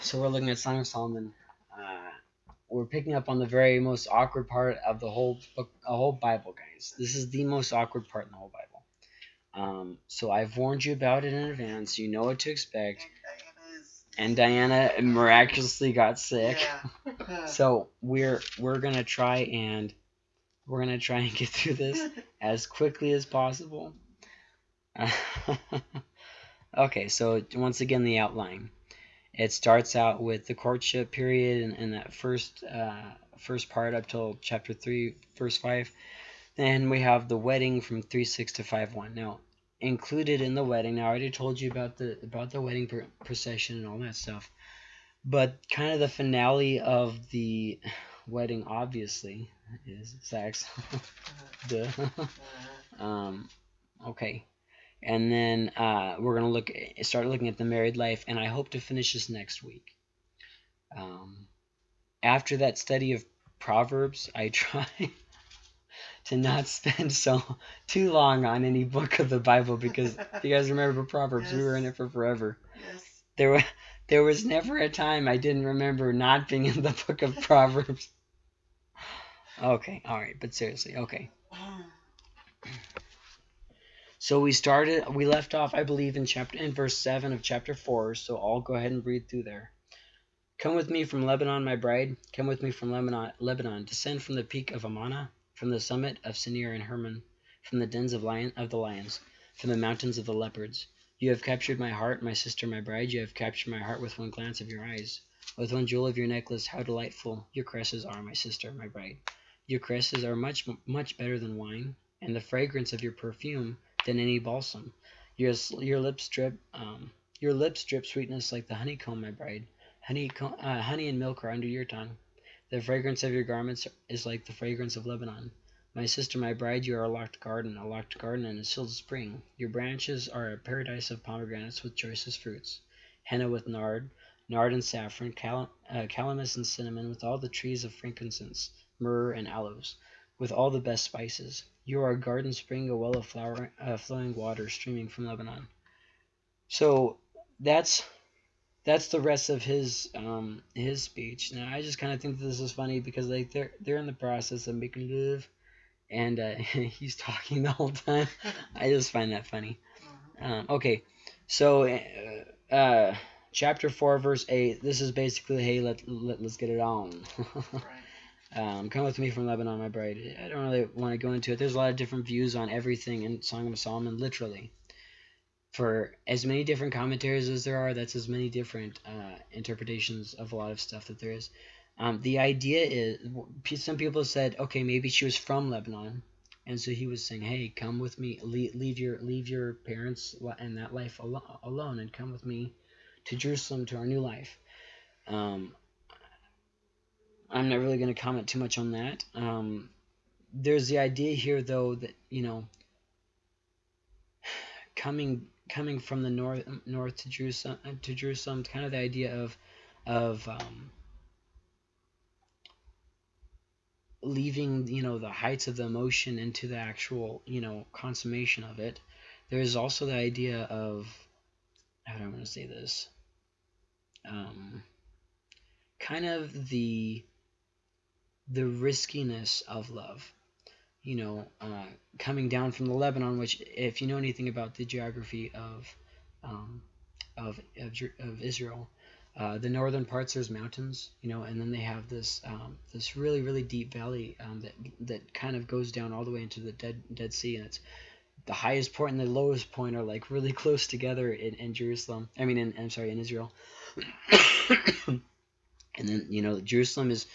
so we're looking at Song of Solomon. Uh, we're picking up on the very most awkward part of the whole book, a whole Bible, guys. This is the most awkward part in the whole Bible. Um, so I've warned you about it in advance. You know what to expect. And Diana miraculously got sick. Yeah. So we're we're gonna try and we're gonna try and get through this as quickly as possible. okay, so once again the outline. It starts out with the courtship period and, and that first uh, first part up till chapter three, verse five. Then we have the wedding from three six to five one. Now included in the wedding. Now I already told you about the about the wedding pr- procession and all that stuff, but kind of the finale of the wedding, obviously, is sex. Duh. um, okay, and then uh, we're gonna look start looking at the married life, and I hope to finish this next week. Um, after that study of Proverbs, I try to not spend so too long on any book of the Bible because you guys remember Proverbs, we were in it for forever. Yes. There were there was never a time I didn't remember not being in the book of Proverbs. Okay, all right, but seriously, okay. So we started, we left off, I believe, in chapter in verse seven of chapter four. So I'll go ahead and read through there. Come with me from Lebanon, my bride. Come with me from Lebanon. Lebanon. Descend from the peak of Amana, from the summit of Senir and Hermon, from the dens of lion of the lions, from the mountains of the leopards. You have captured my heart, my sister, my bride. You have captured my heart with one glance of your eyes, with one jewel of your necklace. How delightful your caresses are, my sister, my bride. Your caresses are much, much better than wine, and the fragrance of your perfume than any balsam. Your your lips drip, um, your lips drip sweetness like the honeycomb, my bride. Honey, uh, honey and milk are under your tongue. The fragrance of your garments is like the fragrance of Lebanon. My sister, my bride, you are a locked garden, a locked garden and a sealed spring. Your branches are a paradise of pomegranates with choicest fruits, henna with nard, nard and saffron, cal- uh, calamus and cinnamon, with all the trees of frankincense, myrrh and aloes, with all the best spices. You are a garden spring, a well of flower, uh, flowing water streaming from Lebanon. So that's that's the rest of his um his speech. Now I just kind of think this is funny because like they're they're in the process of making love, and uh, he's talking the whole time. I just find that funny. Um, okay, so uh, uh, chapter four, verse eight. This is basically, hey, let, let let's get it on. Right. Um, come with me from Lebanon, my bride. I don't really want to go into it. There's a lot of different views on everything in Song of Solomon, literally. For as many different commentaries as there are, that's as many different uh, interpretations of a lot of stuff that there is. Um, the idea is, some people said, okay, maybe she was from Lebanon, and so he was saying, hey, come with me, leave, your leave your parents and that life al- alone, and come with me to Jerusalem to our new life. Um, I'm not really going to comment too much on that. Um, there's the idea here, though, that you know, coming coming from the north north to Jerusalem to Jerusalem, kind of the idea of of um, leaving you know the heights of the emotion into the actual you know consummation of it. There's also the idea of how do I want to say this? Um, kind of the the riskiness of love. You know, uh, coming down from the Lebanon, which, if you know anything about the geography of um, of, of, of Israel, uh, the northern parts there's mountains, you know, and then they have this um, this really really deep valley um, that that kind of goes down all the way into the Dead Dead Sea, and it's the highest point and the lowest point are like really close together in, in Jerusalem. I mean, in, I'm sorry, in Israel. and then you know Jerusalem is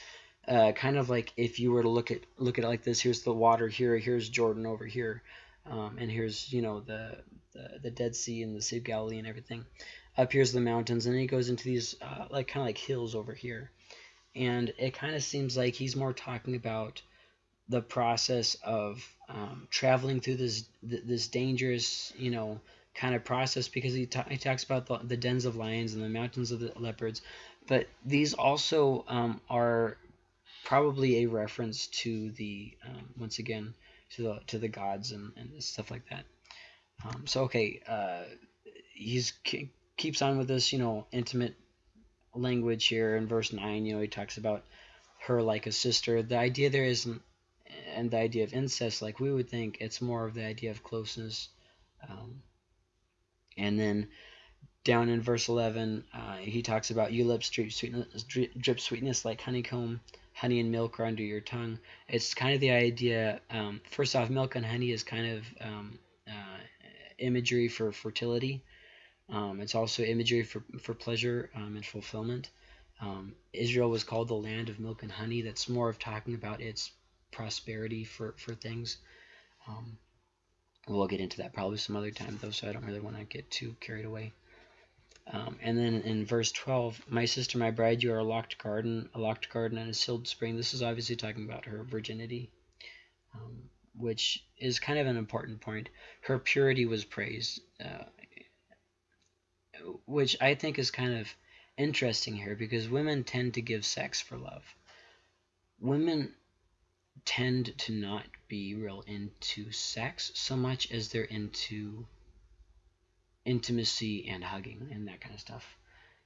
uh, kind of like if you were to look at look at it like this. Here's the water here. Here's Jordan over here, um, and here's you know the, the the Dead Sea and the Sea of Galilee and everything. Up here's the mountains, and then he goes into these uh, like kind of like hills over here, and it kind of seems like he's more talking about the process of um, traveling through this this dangerous you know kind of process because he, ta- he talks about the, the dens of lions and the mountains of the leopards but these also um, are probably a reference to the um, once again to the to the gods and, and stuff like that um, so okay uh, he's keeps on with this you know intimate language here in verse 9. You know, he talks about her like a sister. The idea there isn't, and the idea of incest, like we would think, it's more of the idea of closeness. Um, and then down in verse 11, uh, he talks about you drip sweetness, drip sweetness like honeycomb, honey and milk are under your tongue. It's kind of the idea, um, first off, milk and honey is kind of um, uh, imagery for fertility. Um, it's also imagery for, for pleasure um, and fulfillment. Um, Israel was called the land of milk and honey. That's more of talking about its prosperity for, for things. Um, we'll get into that probably some other time, though, so I don't really want to get too carried away. Um, and then in verse 12, my sister, my bride, you are a locked garden, a locked garden and a sealed spring. This is obviously talking about her virginity, um, which is kind of an important point. Her purity was praised, uh, which I think is kind of interesting here because women tend to give sex for love. Women tend to not be real into sex so much as they're into intimacy and hugging and that kind of stuff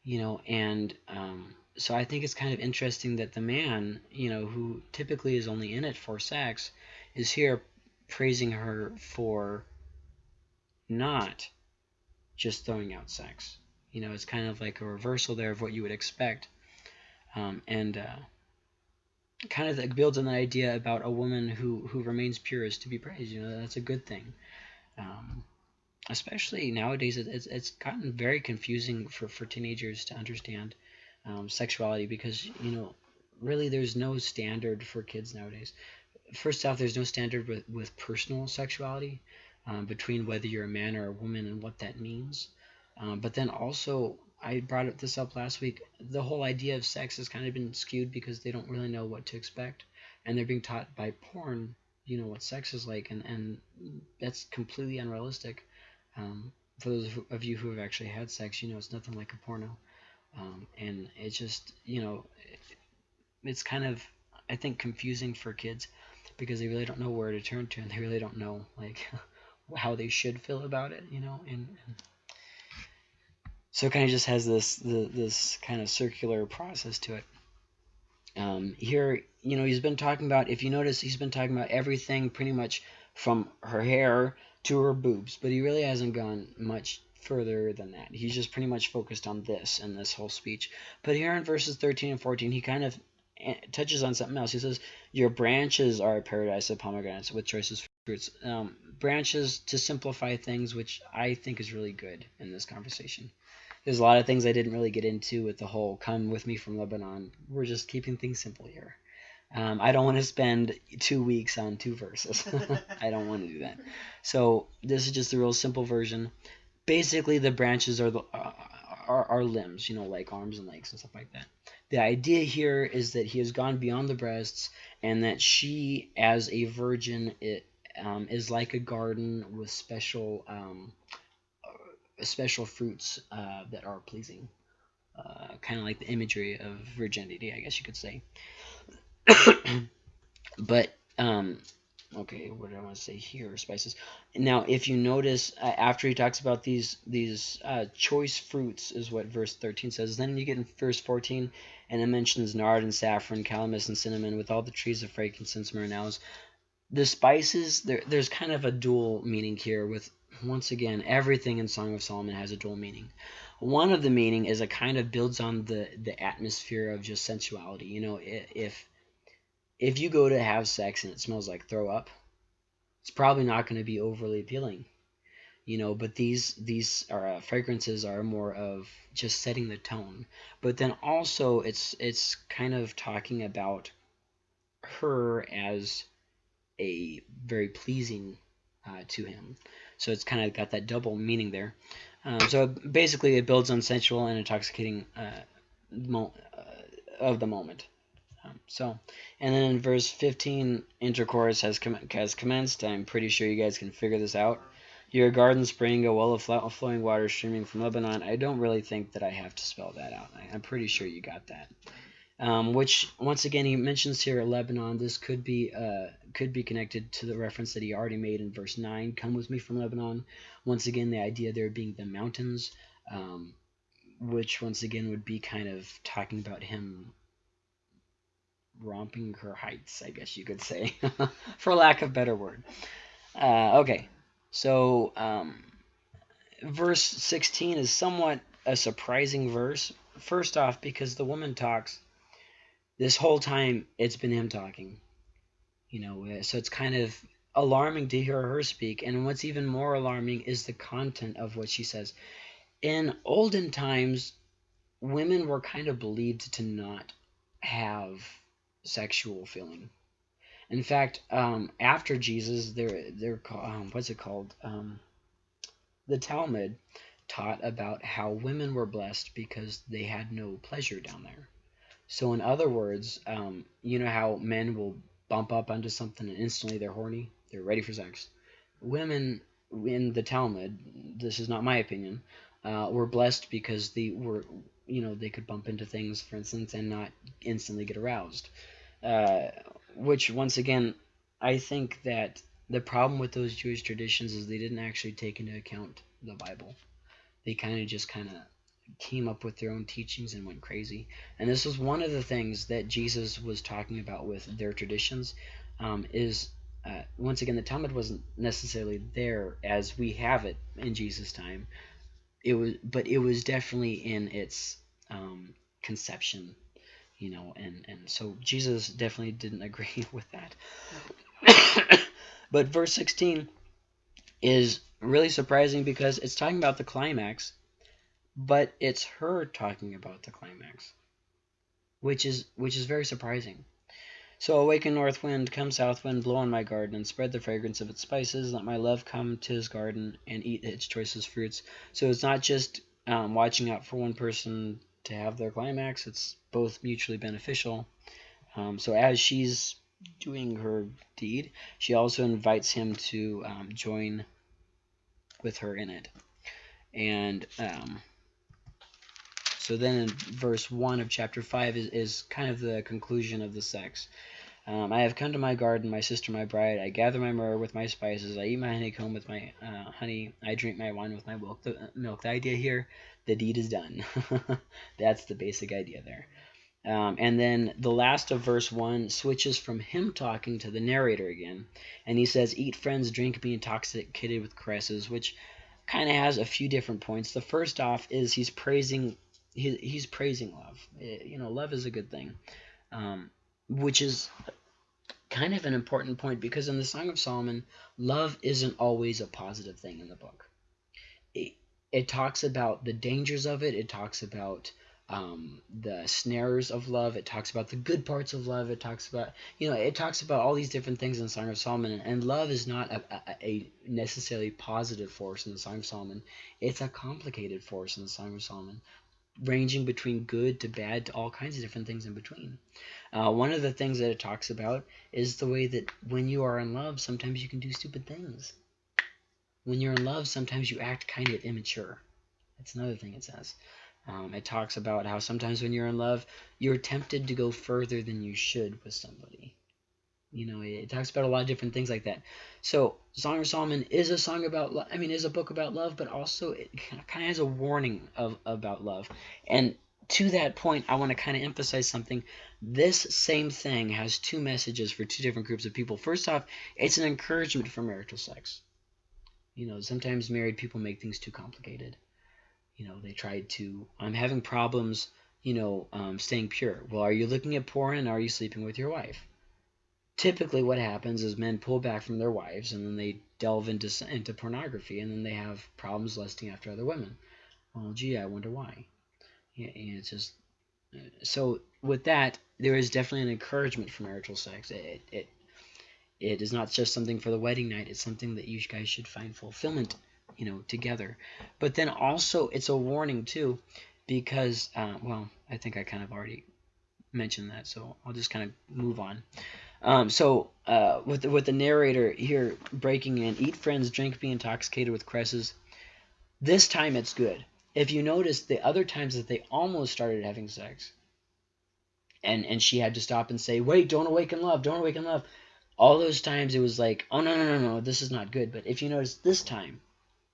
you know and um, so i think it's kind of interesting that the man you know who typically is only in it for sex is here praising her for not just throwing out sex. You know it's kind of like a reversal there of what you would expect um, and uh, kind of builds on the idea about a woman who who remains pure is to be praised you know that's a good thing um, especially nowadays, it's, it's gotten very confusing for, for teenagers to understand um, sexuality because, you know, really there's no standard for kids nowadays. First off, there's no standard with, with personal sexuality um, between whether you're a man or a woman and what that means. Um, but then also, I brought this up last week, the whole idea of sex has kind of been skewed because they don't really know what to expect. And they're being taught by porn, you know, what sex is like. And, and that's completely unrealistic. Um, for those of you who have actually had sex, you know it's nothing like a porno. Um, and it's just, you know, it's kind of, I think, confusing for kids because they really don't know where to turn to and they really don't know, like, how they should feel about it, you know, and, and so it kind of just has this the, this kind of circular process to it. Um, here, you know, he's been talking about, if you notice, he's been talking about everything pretty much from her hair to her boobs, but he really hasn't gone much further than that. He's just pretty much focused on this in this whole speech. But here in verses 13 and 14, he kind of eh, touches on something else. He says, Your branches are a paradise of pomegranates with choicest fruits. Um, branches to simplify things, which I think is really good in this conversation. There's a lot of things I didn't really get into with the whole come with me from Lebanon. We're just keeping things simple here. Um, I don't want to spend two weeks on two verses. I don't want to do that. So this is just a real simple version. Basically, the branches are the uh, are, are limbs, you know, like arms and legs and stuff like that. The idea here is that he has gone beyond the breasts, and that she, as a virgin, it um, is like a garden with special um, uh, special fruits uh, that are pleasing. Uh, kind of like the imagery of virginity, I guess you could say. but um, okay, what do I want to say here? Spices. Now, if you notice, uh, after he talks about these these uh, choice fruits, is what verse 13 says. Then you get in verse 14, and it mentions nard and saffron, calamus and cinnamon, with all the trees of frankincense, myrrh, and aloes. The spices, there, there's kind of a dual meaning here. With once again, everything in Song of Solomon has a dual meaning. One of the meaning is it kind of builds on the the atmosphere of just sensuality. You know, if if you go to have sex and it smells like throw up, it's probably not going to be overly appealing. You know, but these these are uh, fragrances are more of just setting the tone. But then also it's it's kind of talking about her as a very pleasing uh, to him. So it's kind of got that double meaning there. Um, so basically, it builds on sensual and intoxicating uh, uh, of the moment. Um, so, and then in verse 15, intercourse has, com has commenced. I'm pretty sure you guys can figure this out. Your garden spring, a well of flowing water streaming from Lebanon. I don't really think that I have to spell that out. I, am pretty sure you got that. Um, which once again he mentions here Lebanon. This could be uh, could be connected to the reference that he already made in verse nine. Come with me from Lebanon. Once again, the idea there being the mountains. Um, which once again would be kind of talking about him romping her heights, I guess you could say, for lack of better word. Uh, okay, so um, verse 16 is somewhat a surprising verse. First off, because the woman talks this whole time, it's been him talking. You know, so it's kind of alarming to hear her speak. And what's even more alarming is the content of what she says. In olden times, women were kind of believed to not have sexual feeling. In fact, um, after Jesus, they're they're um, what's it called? Um, the Talmud taught about how women were blessed because they had no pleasure down there. So, in other words, um, you know how men will bump up onto something and instantly they're horny, they're ready for sex. Women in the Talmud, this is not my opinion, uh, were blessed because they were, you know, they could bump into things, for instance, and not instantly get aroused. Uh, which, once again, I think that the problem with those Jewish traditions is they didn't actually take into account the Bible. They kind of just kind of came up with their own teachings and went crazy. And this was one of the things that Jesus was talking about with their traditions. Um, is uh, once again the Talmud wasn't necessarily there as we have it in Jesus' time. It was, but it was definitely in its um, conception, you know, and and so Jesus definitely didn't agree with that. but verse sixteen is really surprising because it's talking about the climax but it's her talking about the climax, which is which is very surprising. So awaken north wind, come south wind, blow on my garden, and spread the fragrance of its spices. Let my love come to his garden and eat its choicest fruits. So it's not just um, watching out for one person to have their climax; it's both mutually beneficial. Um, so as she's doing her deed, she also invites him to um, join with her in it. And um, so then in verse 1 of chapter 5 is, is kind of the conclusion of the sex. Um, I have come to my garden, my sister, my bride. I gather my myrrh with my spices. I eat my honeycomb with my uh, honey. I drink my wine with my milk. The, uh, milk. the idea here, the deed is done. That's the basic idea there. Um, and then the last of verse 1 switches from him talking to the narrator again. And he says, Eat, friends, drink, be intoxicated with caresses, which kind of has a few different points. The first off is he's praising he, he's praising love. It, you know, love is a good thing, um, which is kind of an important point because in the Song of Solomon, love isn't always a positive thing in the book. It, it talks about the dangers of it. It talks about um, the snares of love. It talks about the good parts of love. It talks about, you know, it talks about all these different things in the Song of Solomon. And, and love is not a, a, a, necessarily positive force in the Song of Solomon. It's a complicated force in the Song of Solomon ranging between good to bad to all kinds of different things in between. Uh, one of the things that it talks about is the way that when you are in love, sometimes you can do stupid things. When you're in love, sometimes you act kind of immature. That's another thing it says. Um, it talks about how sometimes when you're in love, you're tempted to go further than you should with somebody. You know, it talks about a lot of different things like that. So, Song of Solomon is a song about, I mean, is a book about love, but also it kind of has a warning of about love. And to that point, I want to kind of emphasize something. This same thing has two messages for two different groups of people. First off, it's an encouragement for marital sex. You know, sometimes married people make things too complicated. You know, they try to, I'm having problems, you know, um, staying pure. Well, are you looking at porn? And are you sleeping with your wife? Typically what happens is men pull back from their wives and then they delve into into pornography and then they have problems lusting after other women. Well, gee, I wonder why. Yeah, it's just uh, so with that, there is definitely an encouragement for marital sex. It, it it is not just something for the wedding night. It's something that you guys should find fulfillment, you know, together. But then also, it's a warning too, because uh, well, I think I kind of already mentioned that, so I'll just kind of move on. Um, so uh, with the, with the narrator here breaking in, eat friends, drink, be intoxicated with cresses. This time it's good. If you notice, the other times that they almost started having sex, and and she had to stop and say, "Wait, don't awaken love, don't awaken love." All those times it was like, "Oh no, no, no, no, this is not good." But if you notice, this time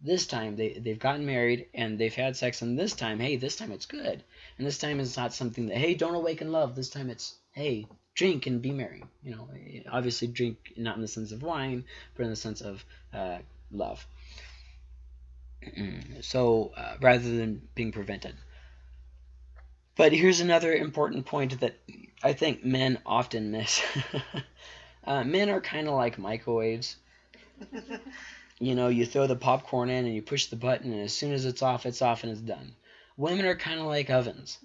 This time they they've gotten married and they've had sex, and this time, hey, this time it's good, and this time it's not something that hey, don't awaken love. This time it's hey, drink and be merry. You know, obviously drink not in the sense of wine, but in the sense of uh, love. so uh, rather than being prevented. But here's another important point that I think men often miss. uh, men are kind of like microwaves. you know, you throw the popcorn in and you push the button, and as soon as it's off, it's off and it's done. Women are kind of like ovens.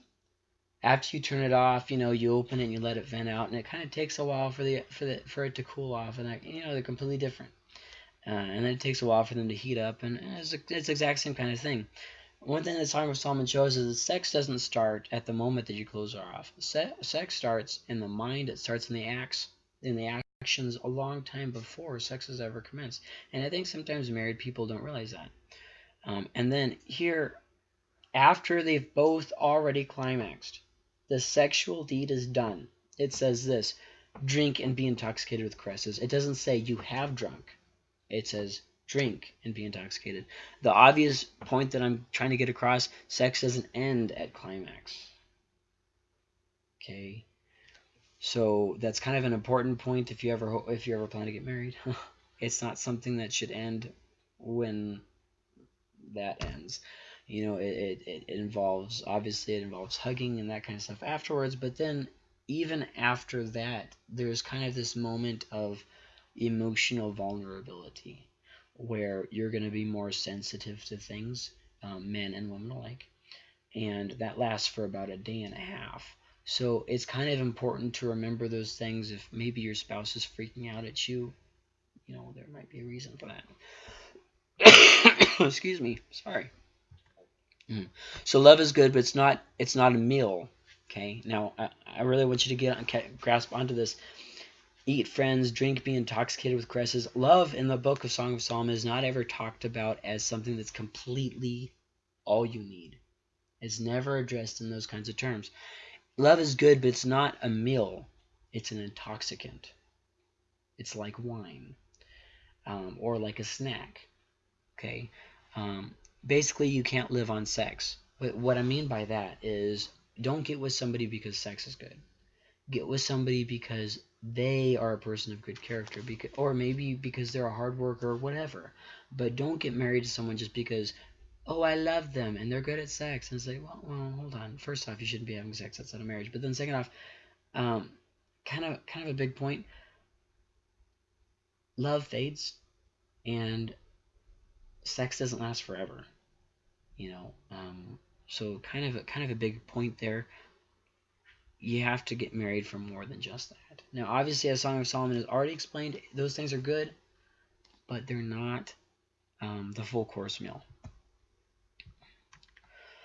After you turn it off, you know, you open it and you let it vent out, and it kind of takes a while for the for the for it to cool off, and you know they're completely different. Uh, and then it takes a while for them to heat up, and it's, it's the exact same kind of thing. One thing that Song of Solomon shows is that sex doesn't start at the moment that your clothes are off. Se sex starts in the mind. It starts in the acts, in the actions a long time before sex has ever commenced. And I think sometimes married people don't realize that. Um, and then here, after they've both already climaxed, the sexual deed is done. It says this, drink and be intoxicated with caresses. It doesn't say you have drunk. It says drink, and be intoxicated. The obvious point that I'm trying to get across, sex doesn't end at climax. Okay. So that's kind of an important point if you ever if you ever plan to get married. it's not something that should end when that ends. You know, it, it, it involves obviously it involves hugging and that kind of stuff afterwards, but then even after that, there's kind of this moment of emotional vulnerability where you're going to be more sensitive to things, um, men and women alike. And that lasts for about a day and a half. So it's kind of important to remember those things. If maybe your spouse is freaking out at you, you know, there might be a reason for that. Excuse me. Sorry. Mm. So love is good, but it's not. It's not a meal. Okay. Now I, I really want you to get grasp onto this eat friends, drink, be intoxicated with caresses. Love in the book of Song of Solomon is not ever talked about as something that's completely all you need. It's never addressed in those kinds of terms. Love is good, but it's not a meal. It's an intoxicant. It's like wine um, or like a snack. Okay. Um, basically, you can't live on sex. But what I mean by that is don't get with somebody because sex is good. Get with somebody because they are a person of good character because or maybe because they're a hard worker or whatever but don't get married to someone just because oh i love them and they're good at sex and say well, well hold on first off you shouldn't be having sex outside of marriage but then second off um, kind of kind of a big point love fades and sex doesn't last forever you know um, so kind of a kind of a big point there you have to get married for more than just that. Now, obviously, as Song of Solomon has already explained, those things are good, but they're not um, the full course meal.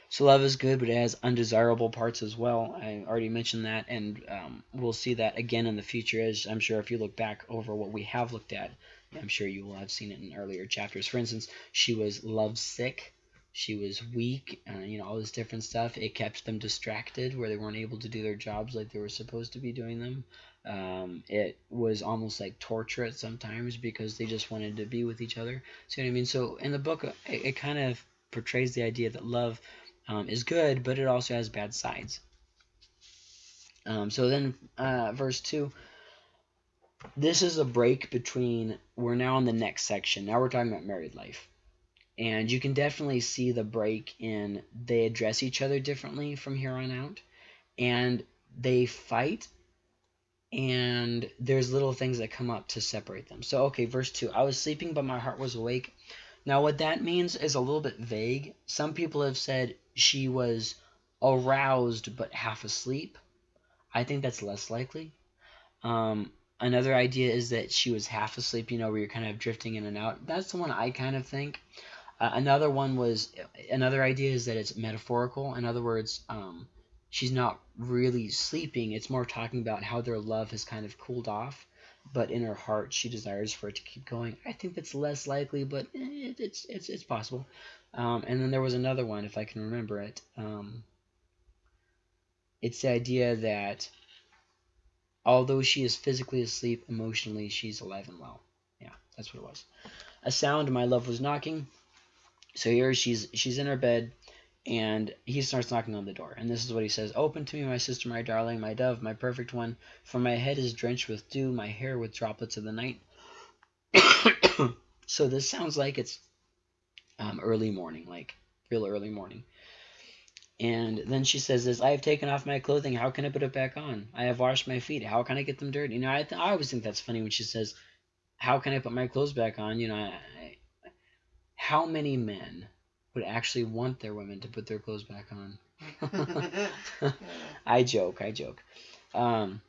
So love is good, but it has undesirable parts as well. I already mentioned that, and um, we'll see that again in the future. As I'm sure if you look back over what we have looked at, I'm sure you will have seen it in earlier chapters. For instance, she was love sick she was weak, uh, you know, all this different stuff. It kept them distracted where they weren't able to do their jobs like they were supposed to be doing them. Um, it was almost like torture at sometimes because they just wanted to be with each other. See what I mean? So in the book, it, it kind of portrays the idea that love um, is good, but it also has bad sides. Um, so then, uh, verse 2 this is a break between, we're now in the next section. Now we're talking about married life. And you can definitely see the break in they address each other differently from here on out. And they fight and there's little things that come up to separate them. So okay verse 2 i was sleeping but my heart was awake. Now what that means is a little bit vague. Some people have said she was aroused but half asleep. I think that's less likely. Um, another idea is that she was half asleep you know where you're kind of drifting in and out that's the one i kind of think uh, another one was another idea is that it's metaphorical. In other words, um, she's not really sleeping. It's more talking about how their love has kind of cooled off, but in her heart she desires for it to keep going. I think that's less likely, but it, it's it's it's possible. Um, and then there was another one, if I can remember it. Um, it's the idea that although she is physically asleep, emotionally she's alive and well. Yeah, that's what it was. A sound, my love was knocking. So here she's she's in her bed, and he starts knocking on the door. And this is what he says: "Open to me, my sister, my darling, my dove, my perfect one. For my head is drenched with dew, my hair with droplets of the night." so this sounds like it's um, early morning, like real early morning. And then she says this, I have taken off my clothing. How can I put it back on? I have washed my feet. How can I get them dirty? You know, I, th- I always think that's funny when she says, how can I put my clothes back on? You know, I, I, how many men would actually want their women to put their clothes back on? I joke, I joke. Um,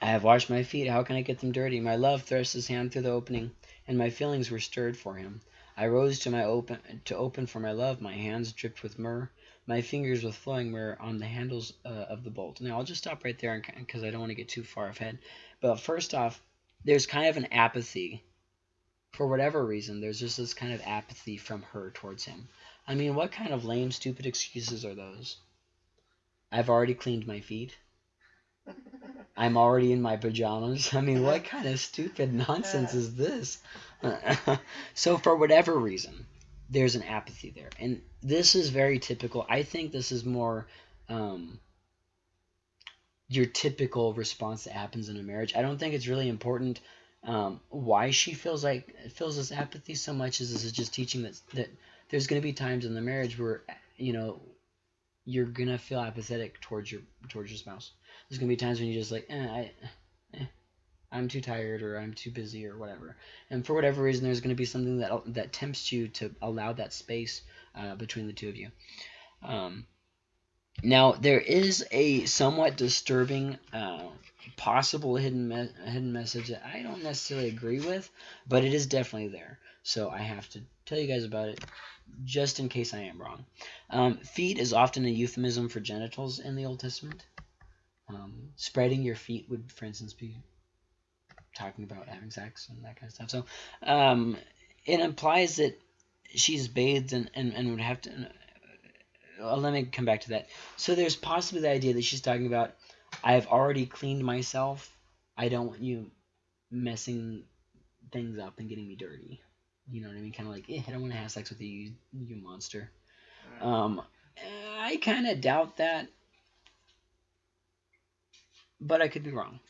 I have washed my feet. How can I get them dirty? My love thrust his hand through the opening, and my feelings were stirred for him. I rose to my open to open for my love. My hands dripped with myrrh my fingers with flowing were on the handles uh, of the bolt. Now I'll just stop right there because I don't want to get too far ahead. But first off, there's kind of an apathy. For whatever reason, there's just this kind of apathy from her towards him. I mean, what kind of lame, stupid excuses are those? I've already cleaned my feet. I'm already in my pajamas. I mean, what kind of stupid nonsense is this? so, for whatever reason, there's an apathy there. And this is very typical. I think this is more um, your typical response that happens in a marriage. I don't think it's really important um, why she feels like feels this apathy so much as this is just teaching that that there's going to be times in the marriage where you know you're gonna feel apathetic towards your towards your spouse. There's gonna be times when you just like, eh, I, eh, I'm too tired or I'm too busy or whatever. And for whatever reason, there's going to be something that that tempts you to allow that space uh, between the two of you. Um, now there is a somewhat disturbing uh, possible hidden me hidden message that I don't necessarily agree with, but it is definitely there. So I have to tell you guys about it just in case I am wrong. Um, feet is often a euphemism for genitals in the Old Testament. Um, spreading your feet would, for instance, be talking about having sex and that kind of stuff. So um, it implies that she's bathed and, and, and would have to. Uh, let me come back to that. So there's possibly the idea that she's talking about I've already cleaned myself. I don't want you messing things up and getting me dirty. You know what I mean? Kind of like, eh, I don't want to have sex with you, you, you monster. Um, I kind of doubt that, but I could be wrong.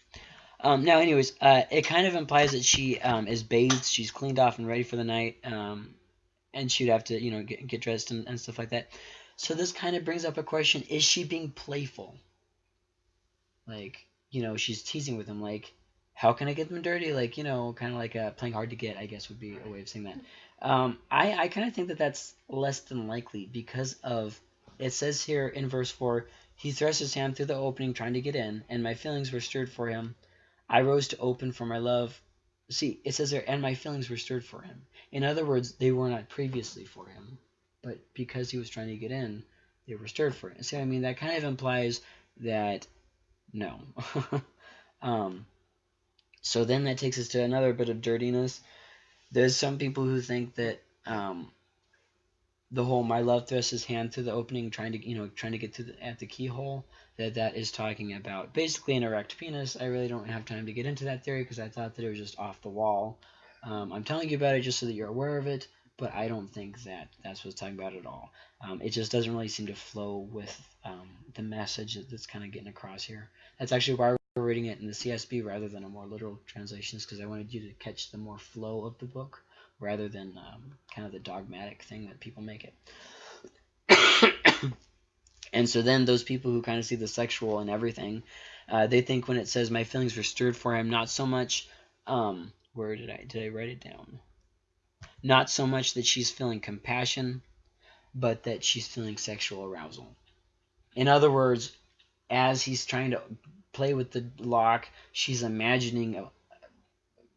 Um, now, anyways, uh, it kind of implies that she um, is bathed, she's cleaned off and ready for the night, um, and she'd have to, you know, get, get dressed and, and stuff like that. So this kind of brings up a question: Is she being playful? Like, you know, she's teasing with him, like, "How can I get them dirty?" Like, you know, kind of like uh, playing hard to get. I guess would be a way of saying that. Um, I I kind of think that that's less than likely because of it says here in verse four, he thrust his hand through the opening trying to get in, and my feelings were stirred for him. I rose to open for my love. See, it says there, and my feelings were stirred for him. In other words, they were not previously for him, but because he was trying to get in, they were stirred for him. See, what I mean, that kind of implies that no. um, so then that takes us to another bit of dirtiness. There's some people who think that um, the whole my love thrusts his hand through the opening, trying to you know trying to get to the, at the keyhole that that is talking about basically an erect penis. I really don't have time to get into that theory because I thought that it was just off the wall. Um, I'm telling you about it just so that you're aware of it, but I don't think that that's what's talking about at all. Um, it just doesn't really seem to flow with um, the message that's kind of getting across here. That's actually why we're reading it in the CSB rather than a more literal translations because I wanted you to catch the more flow of the book rather than um, kind of the dogmatic thing that people make it. And so then those people who kind of see the sexual and everything, uh, they think when it says my feelings were stirred for him, not so much, um, where did I, did I write it down? Not so much that she's feeling compassion, but that she's feeling sexual arousal. In other words, as he's trying to play with the lock, she's imagining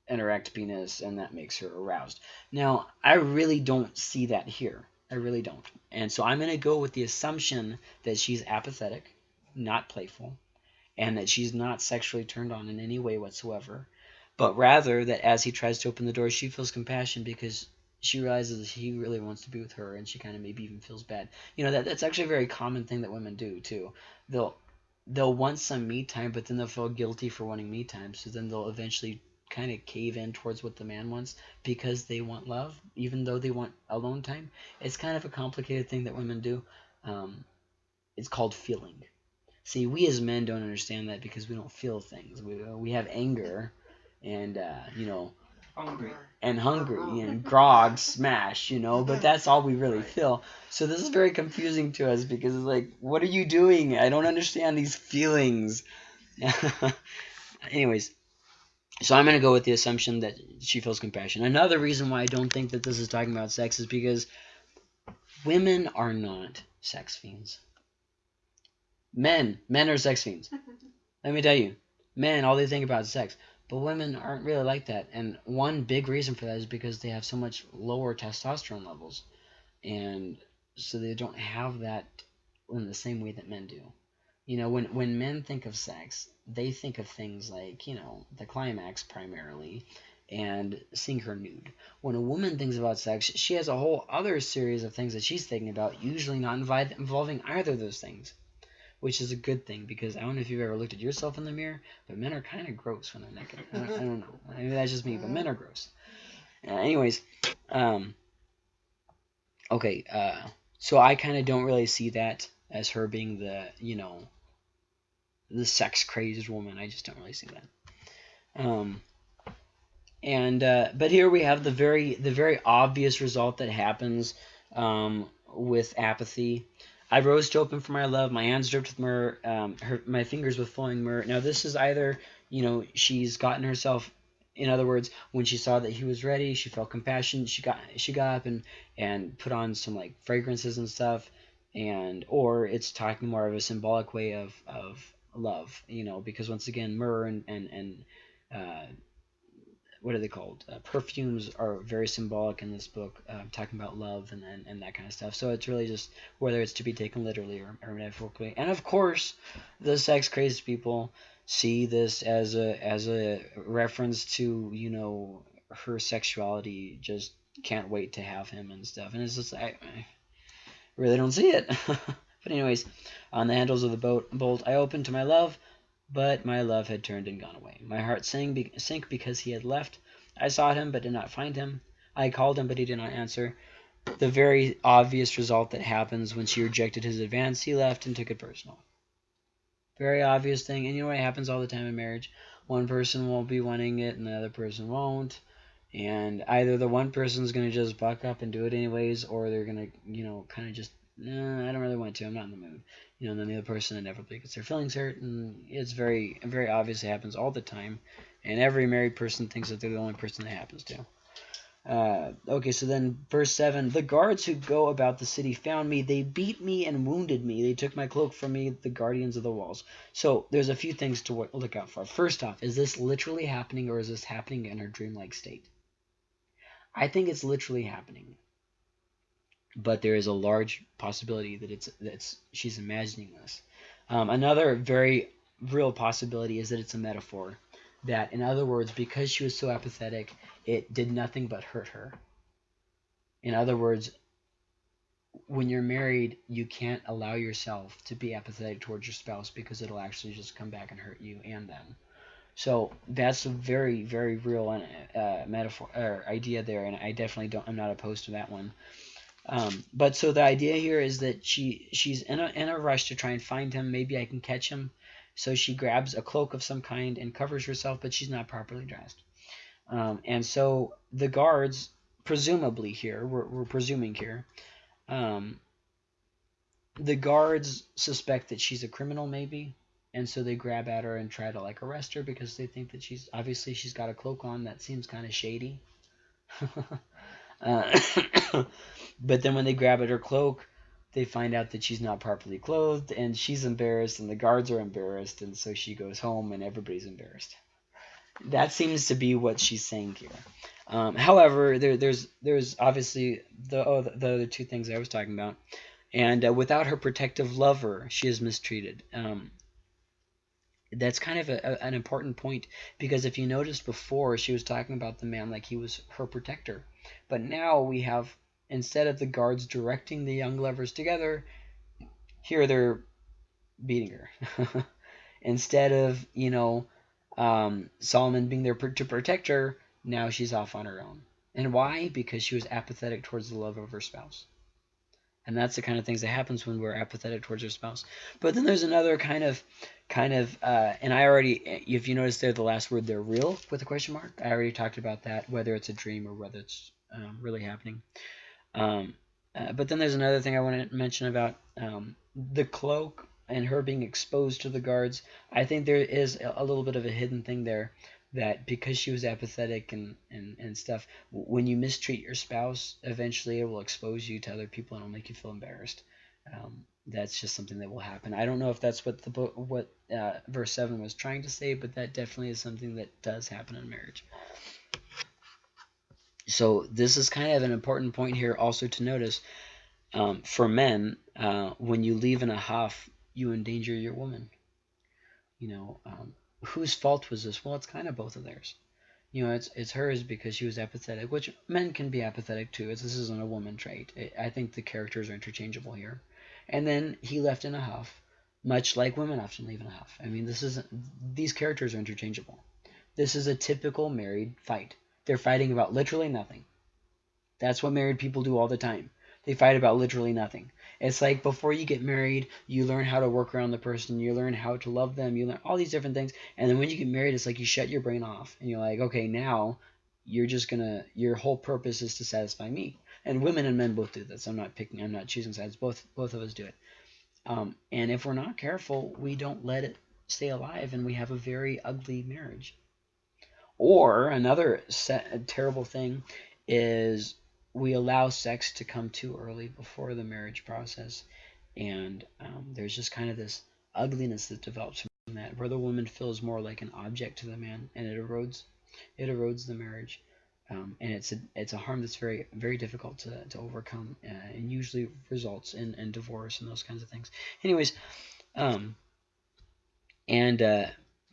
a, an erect penis, and that makes her aroused. Now, I really don't see that here. I really don't. And so I'm going to go with the assumption that she's apathetic, not playful, and that she's not sexually turned on in any way whatsoever, but rather that as he tries to open the door, she feels compassion because she realizes he really wants to be with her and she kind of maybe even feels bad. You know, that that's actually a very common thing that women do too. They'll they'll want some me time, but then they'll feel guilty for wanting me time, so then they'll eventually kind of cave in towards what the man wants because they want love, even though they want alone time. It's kind of a complicated thing that women do. Um, it's called feeling. See, we as men don't understand that because we don't feel things. We, we have anger and, uh, you know, Hungry. and hungry and grog smash you know but that's all we really feel so this is very confusing to us because it's like what are you doing i don't understand these feelings anyways so i'm going to go with the assumption that she feels compassion another reason why i don't think that this is talking about sex is because women are not sex fiends men men are sex fiends let me tell you men all they think about is sex but women aren't really like that. And one big reason for that is because they have so much lower testosterone levels. And so they don't have that in the same way that men do. You know, when, when men think of sex, they think of things like, you know, the climax primarily and seeing her nude. When a woman thinks about sex, she has a whole other series of things that she's thinking about, usually not involving either of those things which is a good thing because I don't know if you've ever looked at yourself in the mirror, but men are kind of gross when they're naked. I don't, I don't know. Maybe that's just me, but men are gross. Uh, anyways, um, okay, uh, so I kind of don't really see that as her being the, you know, the sex crazed woman. I just don't really see that. Um, and uh, but here we have the very the very obvious result that happens um, with apathy. I rose to open for my love. My hands dripped with myrrh. Um, her, my fingers with flowing myrrh. Now this is either you know she's gotten herself. In other words, when she saw that he was ready, she felt compassion. She got she got up and and put on some like fragrances and stuff, and or it's talking more of a symbolic way of of love. You know, because once again, myrrh and and and uh, what are they called? Uh, perfumes are very symbolic in this book, uh, talking about love and, and, and that kind of stuff. So it's really just whether it's to be taken literally or, or metaphorically. And of course, the sex crazed people see this as a as a reference to you know her sexuality. Just can't wait to have him and stuff. And it's just I, I really don't see it. but anyways, on the handles of the boat bolt, I opened to my love. But my love had turned and gone away. My heart sank, sank because he had left. I sought him, but did not find him. I called him, but he did not answer. The very obvious result that happens when she rejected his advance, he left and took it personal. Very obvious thing. And you know what happens all the time in marriage? One person will be wanting it and the other person won't. And either the one person's going to just buck up and do it anyways, or they're going to, you know, kind of just, eh, I don't really want to. I'm not in the mood you know, then the other person inevitably gets their feelings hurt, and it's very, very obvious. It happens all the time, and every married person thinks that they're the only person that happens to. Uh, okay, so then verse 7 The guards who go about the city found me. They beat me and wounded me. They took my cloak from me, the guardians of the walls. So there's a few things to look out for. First off, is this literally happening or is this happening in her dreamlike state? I think it's literally happening but there is a large possibility that it's that she's imagining this. Um, another very real possibility is that it's a metaphor. That, in other words, because she was so apathetic, it did nothing but hurt her. In other words, when you're married, you can't allow yourself to be apathetic towards your spouse because it'll actually just come back and hurt you and them. So that's a very, very real uh, metaphor or idea there, and I definitely don't. I'm not opposed to that one. Um, but so the idea here is that she she's in a in a rush to try and find him. Maybe I can catch him. So she grabs a cloak of some kind and covers herself, but she's not properly dressed. Um, and so the guards, presumably here, we're, we're presuming here, um, the guards suspect that she's a criminal, maybe, and so they grab at her and try to like arrest her because they think that she's obviously she's got a cloak on that seems kind of shady. uh, But then when they grab at her cloak, they find out that she's not properly clothed, and she's embarrassed, and the guards are embarrassed, and so she goes home, and everybody's embarrassed. That seems to be what she's saying here. Um, however, there, there's there's obviously the oh, the, the, other two things I was talking about, and uh, without her protective lover, she is mistreated. Um, that's kind of a, a, an important point because if you noticed before, she was talking about the man like he was her protector, but now we have instead of the guards directing the young lovers together, here they're beating her. instead of, you know, um, Solomon being there to protect her, now she's off on her own. And why? Because she was apathetic towards the love of her spouse. And that's the kind of things that happens when we're apathetic towards our spouse. But then there's another kind of, kind of, uh, and I already, if you notice there, the last word they're real, with a question mark. I already talked about that, whether it's a dream or whether it's um, really happening. Um, uh, but then there's another thing I want to mention about um, the cloak and her being exposed to the guards. I think there is a little bit of a hidden thing there that because she was apathetic and, and, and stuff, when you mistreat your spouse, eventually it will expose you to other people and it'll make you feel embarrassed. Um, that's just something that will happen. I don't know if that's what the book, what uh, verse seven was trying to say, but that definitely is something that does happen in marriage. So this is kind of an important point here also to notice. Um, for men, uh, when you leave in a huff, you endanger your woman. You know, um, whose fault was this? Well, it's kind of both of theirs. You know, it's it's hers because she was apathetic, which men can be apathetic too. This isn't a woman trait. I think the characters are interchangeable here. And then he left in a huff, much like women often leave in a huff. I mean, this isn't these characters are interchangeable. This is a typical married fight. They're fighting about literally nothing. That's what married people do all the time. They fight about literally nothing. It's like before you get married, you learn how to work around the person, you learn how to love them, you learn all these different things. And then when you get married, it's like you shut your brain off and you're like, okay, now you're just gonna your whole purpose is to satisfy me. And women and men both do this. I'm not picking I'm not choosing sides. Both both of us do it. Um, and if we're not careful, we don't let it stay alive and we have a very ugly marriage. Or another terrible thing is we allow sex to come too early before the marriage process, and um, there's just kind of this ugliness that develops from that, where the woman feels more like an object to the man, and it erodes, it erodes the marriage, um, and it's a it's a harm that's very very difficult to, to overcome, uh, and usually results in, in divorce and those kinds of things. Anyways, um, and uh,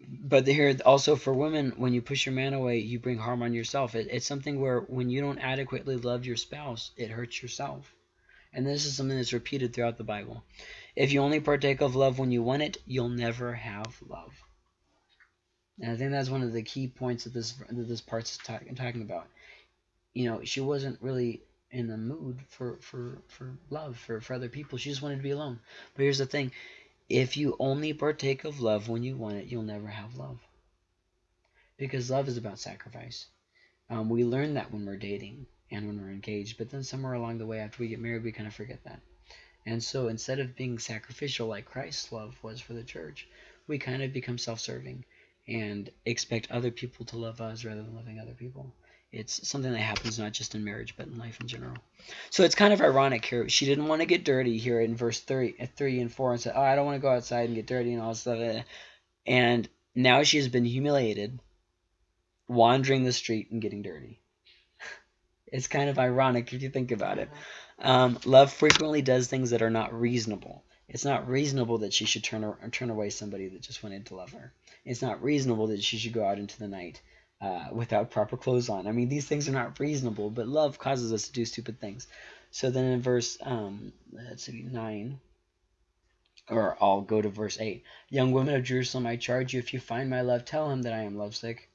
but here also for women, when you push your man away, you bring harm on yourself. It, it's something where when you don't adequately love your spouse, it hurts yourself. And this is something that's repeated throughout the Bible. If you only partake of love when you want it, you'll never have love. And I think that's one of the key points that this that this part's talk, talking about. You know, she wasn't really in the mood for for for love for for other people. She just wanted to be alone. But here's the thing: if you only partake of love when you want it, you'll never have love. Because love is about sacrifice. Um, we learn that when we're dating and when we're engaged, but then somewhere along the way after we get married, we kind of forget that. And so instead of being sacrificial like Christ's love was for the church, we kind of become self-serving and expect other people to love us rather than loving other people. It's something that happens not just in marriage, but in life in general. So it's kind of ironic here. She didn't want to get dirty here in verse 3, uh, 3 and 4 and said, oh, I don't want to go outside and get dirty and all this stuff. And now she has been humiliated, wandering the street and getting dirty. it's kind of ironic if you think about it. Um, love frequently does things that are not reasonable. It's not reasonable that she should turn, turn away somebody that just wanted to love her. It's not reasonable that she should go out into the night uh, without proper clothes on. I mean, these things are not reasonable, but love causes us to do stupid things. So then in verse, um, let's see, 9, or I'll go to verse 8. Young women of Jerusalem, I charge you, if you find my love, tell him that I am lovesick.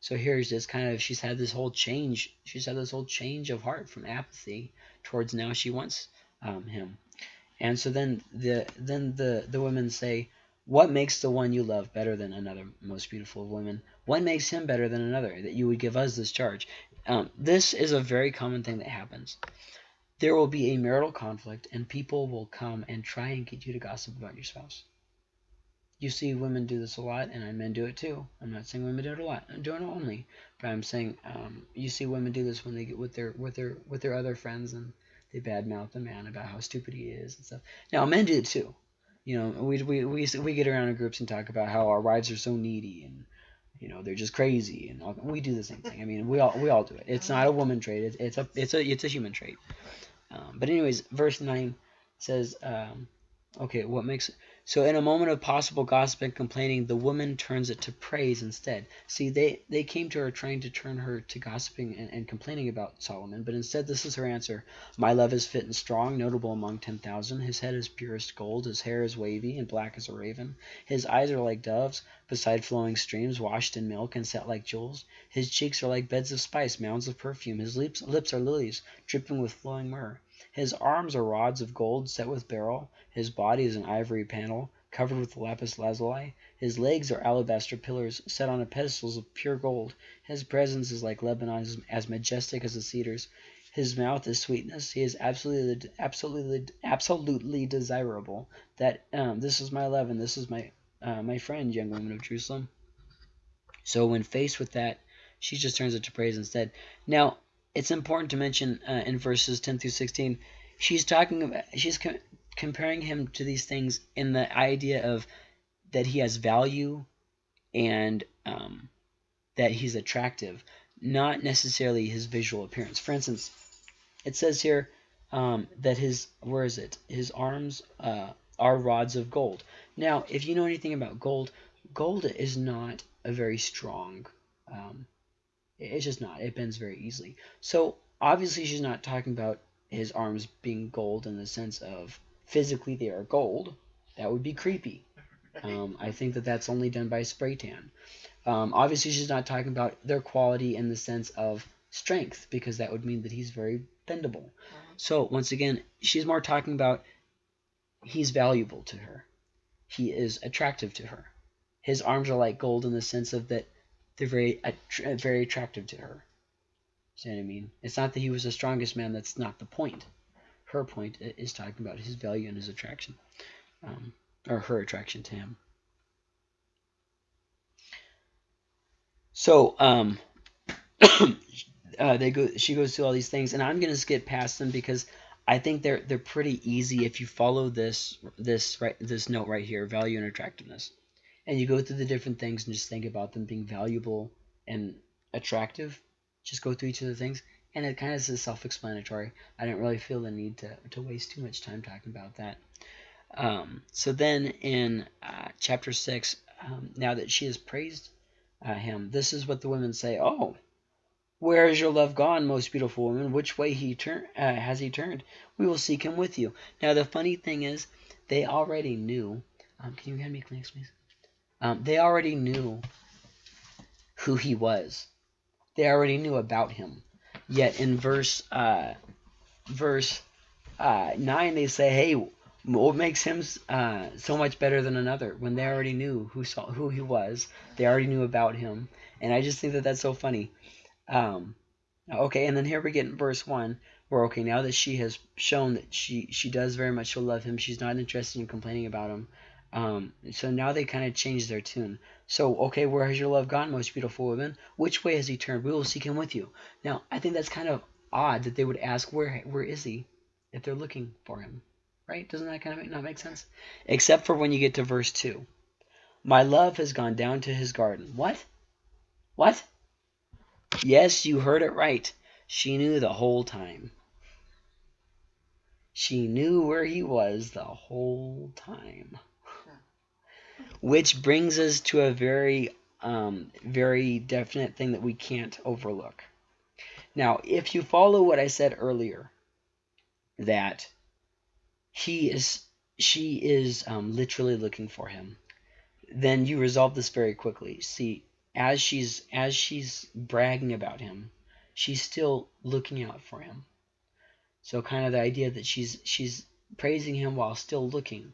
So here's this kind of, she's had this whole change. She's had this whole change of heart from apathy towards now she wants um, him. And so then the then the, the women say, what makes the one you love better than another most beautiful of women? What makes him better than another that you would give us this charge? Um, this is a very common thing that happens. There will be a marital conflict and people will come and try and get you to gossip about your spouse. You see women do this a lot and men do it too. I'm not saying women do it a lot. I'm doing it only. But I'm saying um, you see women do this when they get with their with their with their other friends and they badmouth the man about how stupid he is and stuff. Now men do it too you know, we, we, we, we get around in groups and talk about how our wives are so needy and, you know, they're just crazy and all, we do the same thing. I mean, we all, we all do it. It's not a woman trait. It's, it's a, it's a, it's a human trait. Um, but anyways, verse nine says, um, okay, what makes, So in a moment of possible gossip and complaining, the woman turns it to praise instead. See, they, they came to her trying to turn her to gossiping and, and complaining about Solomon, but instead this is her answer. My love is fit and strong, notable among ten thousand. His head is purest gold, his hair is wavy and black as a raven. His eyes are like doves, beside flowing streams, washed in milk and set like jewels. His cheeks are like beds of spice, mounds of perfume. His lips, lips are lilies, dripping with flowing myrrh. His arms are rods of gold set with beryl. His body is an ivory panel, covered with lapis lazuli. His legs are alabaster pillars, set on pedestals of pure gold. His presence is like Lebanon, as majestic as the cedars. His mouth is sweetness. He is absolutely, absolutely, absolutely desirable. That um, this is my love, and this is my uh, my friend, young woman of Jerusalem. So when faced with that, she just turns it to praise instead. Now, it's important to mention uh, in verses 10 through 16, she's talking about, she's co comparing him to these things in the idea of that he has value and um, that he's attractive, not necessarily his visual appearance. For instance, it says here um, that his, where is it? His arms uh, are rods of gold. Now, if you know anything about gold, gold is not a very strong um, it's just not. It bends very easily. So obviously she's not talking about his arms being gold in the sense of physically they are gold. That would be creepy. Um, I think that that's only done by spray tan. Um, obviously she's not talking about their quality in the sense of strength because that would mean that he's very bendable. So once again, she's more talking about he's valuable to her. He is attractive to her. His arms are like gold in the sense of that they're very very attractive to her. See what I mean? It's not that he was the strongest man. That's not the point. Her point is talking about his value and his attraction, um, or her attraction to him. So um, uh, they go. She goes through all these things, and I'm gonna skip past them because I think they're they're pretty easy if you follow this this right this note right here, value and attractiveness and you go through the different things and just think about them being valuable and attractive. Just go through each of the things, and it kind of is self-explanatory. I didn't really feel the need to, to waste too much time talking about that. Um, so then in uh, chapter 6, um, now that she has praised uh, him, this is what the women say, Oh, where is your love gone, most beautiful woman? Which way he turn, uh, has he turned? We will seek him with you. Now, the funny thing is, they already knew. Um, can you hand me Kleenex, please? Um, they already knew who he was. They already knew about him. Yet in verse uh, verse uh, nine, they say, "Hey, what makes him uh, so much better than another?" When they already knew who saw who he was, they already knew about him, and I just think that that's so funny. Um, okay, and then here we get in verse one, where okay, now that she has shown that she she does very much love him, she's not interested in complaining about him. Um, so now they kind of changed their tune. So, okay, where has your love gone, most beautiful woman? Which way has he turned? We will seek him with you. Now, I think that's kind of odd that they would ask, where where is he, if they're looking for him, right? Doesn't that kind of not make sense? Except for when you get to verse 2. My love has gone down to his garden. What? What? Yes, you heard it right. She knew the whole time. She knew where he was the whole time which brings us to a very, um, very definite thing that we can't overlook. Now, if you follow what I said earlier, that he is, she is um, literally looking for him, then you resolve this very quickly. See, as she's as she's bragging about him, she's still looking out for him. So kind of the idea that she's she's praising him while still looking.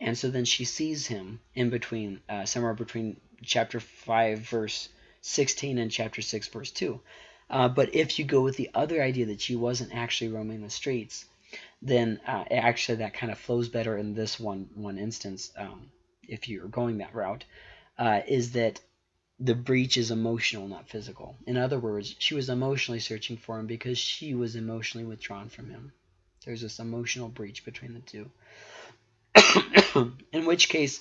And so then she sees him in between, uh, somewhere between chapter 5, verse 16 and chapter 6, verse 2. Uh, but if you go with the other idea that she wasn't actually roaming the streets, then uh, actually that kind of flows better in this one one instance. Um, if you're going that route, uh, is that the breach is emotional, not physical. In other words, she was emotionally searching for him because she was emotionally withdrawn from him. There's this emotional breach between the two. in which case,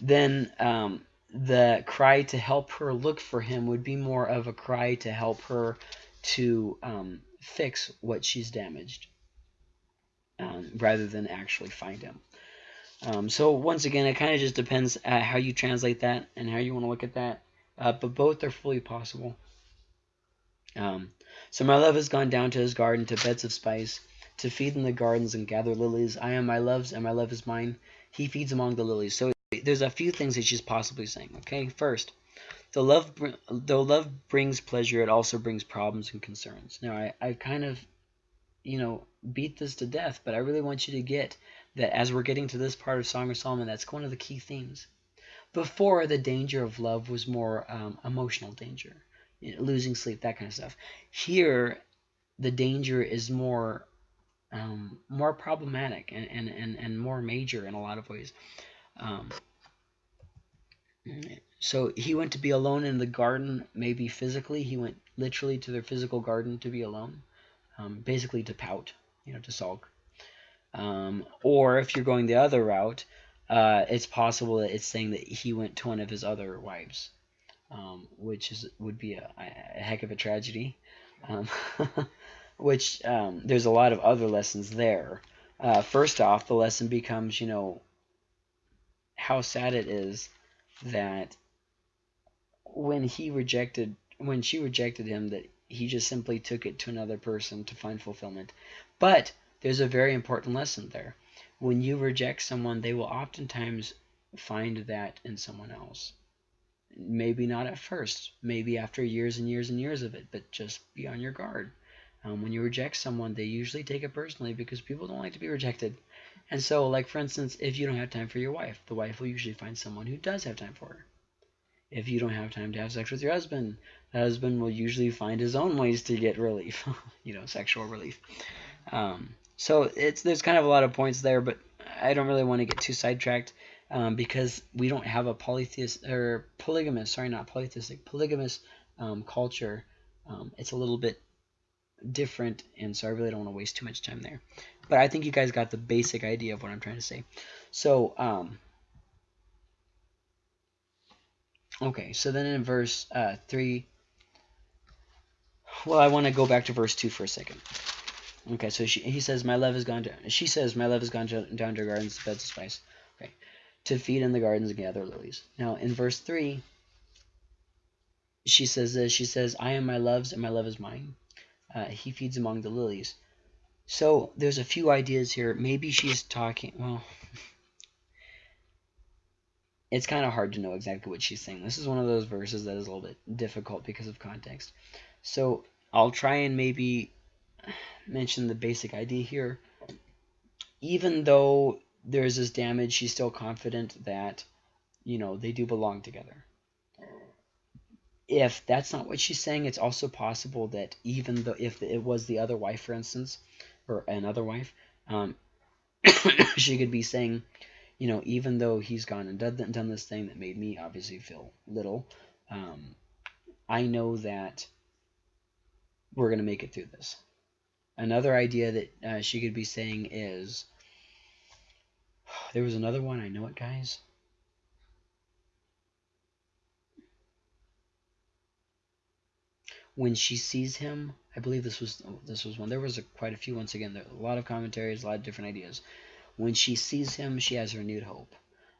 then um, the cry to help her look for him would be more of a cry to help her to um, fix what she's damaged um, rather than actually find him. Um, so once again, it kind of just depends at how you translate that and how you want to look at that. Uh, but both are fully possible. Um, so my love has gone down to his garden to beds of spice, to feed in the gardens and gather lilies. I am my love's, and my love is mine. He feeds among the lilies. So there's a few things that she's possibly saying. Okay, first, the love, though love brings pleasure, it also brings problems and concerns. Now I, I kind of, you know, beat this to death, but I really want you to get that as we're getting to this part of Song of Solomon, that's one of the key themes. Before, the danger of love was more um, emotional danger, you know, losing sleep, that kind of stuff. Here, the danger is more um, more problematic and, and, and, and more major in a lot of ways. Um, so he went to be alone in the garden, maybe physically. He went literally to their physical garden to be alone, um, basically to pout, you know, to sulk. Um, or if you're going the other route, uh, it's possible that it's saying that he went to one of his other wives, um, which is would be a, a, heck of a tragedy. Which um, there's a lot of other lessons there. Uh, first off, the lesson becomes, you know, how sad it is that when he rejected, when she rejected him, that he just simply took it to another person to find fulfillment. But there's a very important lesson there. When you reject someone, they will oftentimes find that in someone else. Maybe not at first, maybe after years and years and years of it, but just be on your guard. Um, when you reject someone, they usually take it personally because people don't like to be rejected. And so, like for instance, if you don't have time for your wife, the wife will usually find someone who does have time for her. If you don't have time to have sex with your husband, the husband will usually find his own ways to get relief, you know, sexual relief. Um, so it's there's kind of a lot of points there, but I don't really want to get too sidetracked um, because we don't have a polytheist or polygamous, sorry, not polytheistic, polygamous um, culture. Um, it's a little bit different, and so I really don't want to waste too much time there. But I think you guys got the basic idea of what I'm trying to say. So, um, okay, so then in verse uh, 3, well, I want to go back to verse 2 for a second. Okay, so she, he says, my love has gone down. She says, my love has gone down to gardens, beds of spice. Okay, to feed in the gardens and gather lilies. Now, in verse 3, she says this. She says, I am my love's, and my love is mine. Uh, he feeds among the lilies. So there's a few ideas here. Maybe she's talking, well, it's kind of hard to know exactly what she's saying. This is one of those verses that is a little bit difficult because of context. So I'll try and maybe mention the basic idea here. Even though there's this damage, she's still confident that, you know, they do belong together if that's not what she's saying, it's also possible that even though if it was the other wife, for instance, or another wife, um, she could be saying, you know, even though he's gone and done, done this thing that made me obviously feel little, um, I know that we're going to make it through this. Another idea that uh, she could be saying is, there was another one, I know it, guys. When she sees him, I believe this was this was one. There was a, quite a few once again. There a lot of commentaries, a lot of different ideas. When she sees him, she has renewed hope,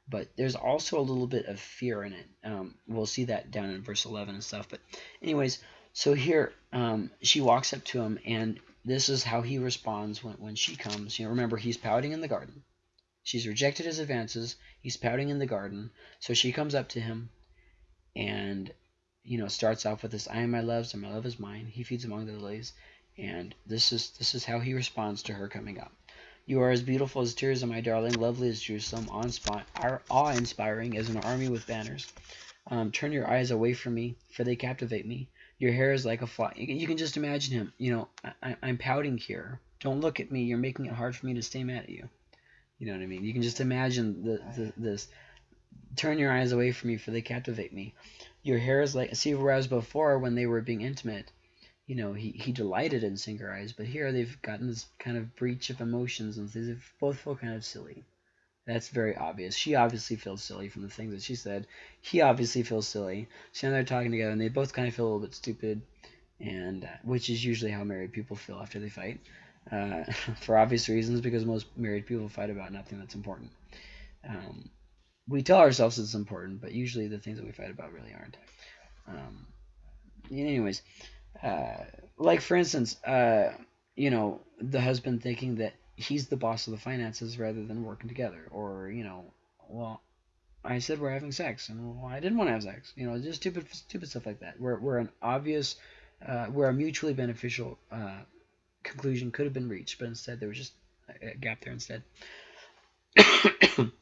but there's also a little bit of fear in it. Um, we'll see that down in verse 11 and stuff. But anyways, so here um, she walks up to him, and this is how he responds when when she comes. You know, remember he's pouting in the garden. She's rejected his advances. He's pouting in the garden. So she comes up to him, and you know, starts off with this, I am my love's and my love is mine. He feeds among the lilies. And this is this is how he responds to her coming up. You are as beautiful as Tirzah my darling, lovely as Jerusalem, on spot, are awe-inspiring as an army with banners. Um, turn your eyes away from me, for they captivate me. Your hair is like a fly. You can just imagine him. You know, I, am pouting here. Don't look at me. You're making it hard for me to stay mad at you. You know what I mean? You can just imagine the, the, this. Turn your eyes away from me, for they captivate me your hair is like see whereas before when they were being intimate you know he, he delighted in seeing her eyes but here they've gotten this kind of breach of emotions and they both feel kind of silly. That's very obvious. She obviously feels silly from the things that she said. He obviously feels silly. So now they're talking together and they both kind of feel a little bit stupid and uh, which is usually how married people feel after they fight uh, for obvious reasons because most married people fight about nothing that's important. Um, we tell ourselves it's important, but usually the things that we fight about really aren't. Um, anyways, uh, like for instance, uh, you know, the husband thinking that he's the boss of the finances rather than working together, or you know, well, I said we're having sex, and well, I didn't want to have sex. You know, just stupid, stupid stuff like that. Where where an obvious, uh, where a mutually beneficial uh, conclusion could have been reached, but instead there was just a gap there instead.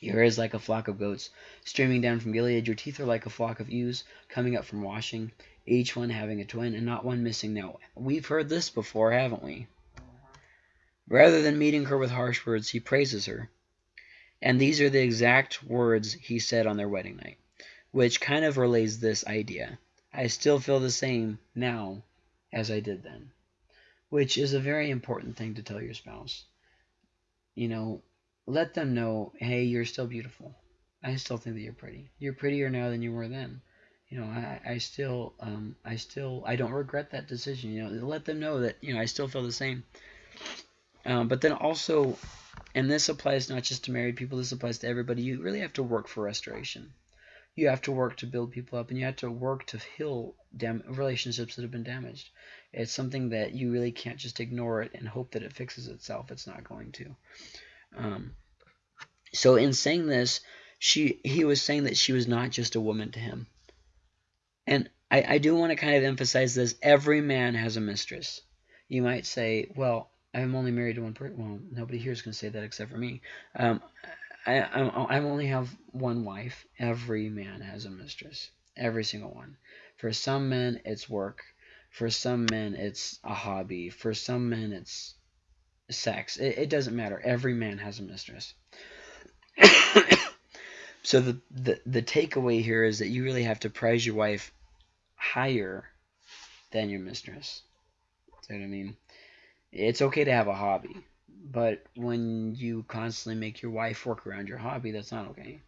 Your hair is like a flock of goats streaming down from Gilead. Your teeth are like a flock of ewes coming up from washing, each one having a twin and not one missing. Now, we've heard this before, haven't we? Rather than meeting her with harsh words, he praises her. And these are the exact words he said on their wedding night, which kind of relays this idea. I still feel the same now as I did then, which is a very important thing to tell your spouse. You know, let them know, hey, you're still beautiful. I still think that you're pretty. You're prettier now than you were then. You know, I, I still, um, I still, I don't regret that decision. You know, let them know that, you know, I still feel the same. Um, but then also, and this applies not just to married people, this applies to everybody. You really have to work for restoration. You have to work to build people up, and you have to work to heal relationships that have been damaged. It's something that you really can't just ignore it and hope that it fixes itself. It's not going to. Um, so in saying this, she he was saying that she was not just a woman to him. And I, I do want to kind of emphasize this. Every man has a mistress. You might say, well, I'm only married to one person. Well, nobody here is going to say that except for me. Um, I, I, I only have one wife. Every man has a mistress. Every single one. For some men, it's work. For some men, it's a hobby. For some men, it's sex. It, it doesn't matter. Every man has a mistress. so the, the the takeaway here is that you really have to prize your wife higher than your mistress. See what I mean? It's okay to have a hobby, but when you constantly make your wife work around your hobby, that's not okay.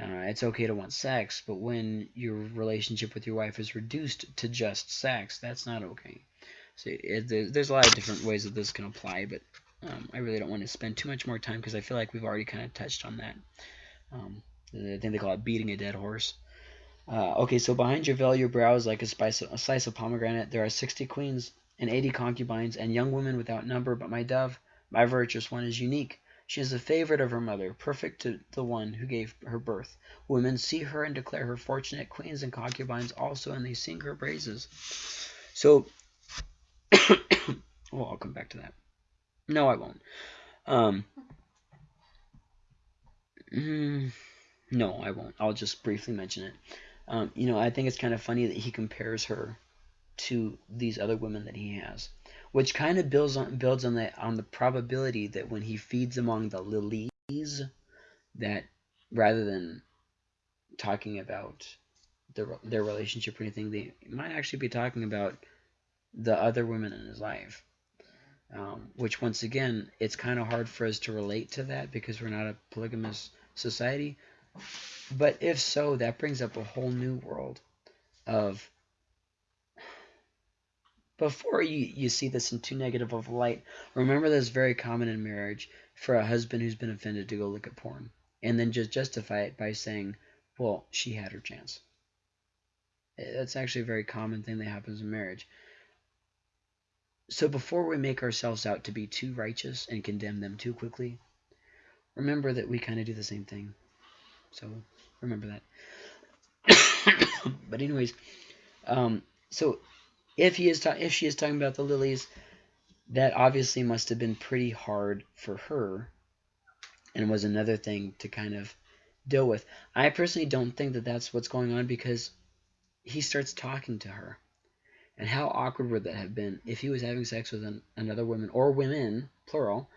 Uh, it's okay to want sex, but when your relationship with your wife is reduced to just sex, that's not okay. So it, there's a lot of different ways that this can apply, but um, I really don't want to spend too much more time because I feel like we've already kind of touched on that. Um, I think they call it beating a dead horse. Uh, okay, so behind your veil, your brow is like a, spice, a slice of pomegranate. There are 60 queens and 80 concubines and young women without number, but my dove, my virtuous one, is unique. She is the favorite of her mother, perfect to the one who gave her birth. Women see her and declare her fortunate. Queens and concubines also, and they sing her praises. So, well, I'll come back to that. No, I won't. Um, mm, no, I won't. I'll just briefly mention it. Um, you know, I think it's kind of funny that he compares her to these other women that he has, which kind of builds on builds on the on the probability that when he feeds among the lilies, that rather than talking about their their relationship or anything, they might actually be talking about the other women in his life. Um, which once again, it's kind of hard for us to relate to that because we're not a polygamous society. But if so, that brings up a whole new world of before you, you see this in too negative of light, remember that it's very common in marriage for a husband who's been offended to go look at porn and then just justify it by saying, well, she had her chance. That's actually a very common thing that happens in marriage. So before we make ourselves out to be too righteous and condemn them too quickly, remember that we kind of do the same thing. So remember that. but anyways, um, so if he is if she is talking about the lilies, that obviously must have been pretty hard for her, and was another thing to kind of deal with. I personally don't think that that's what's going on because he starts talking to her and how awkward would that have been if he was having sex with an, another woman or women, plural,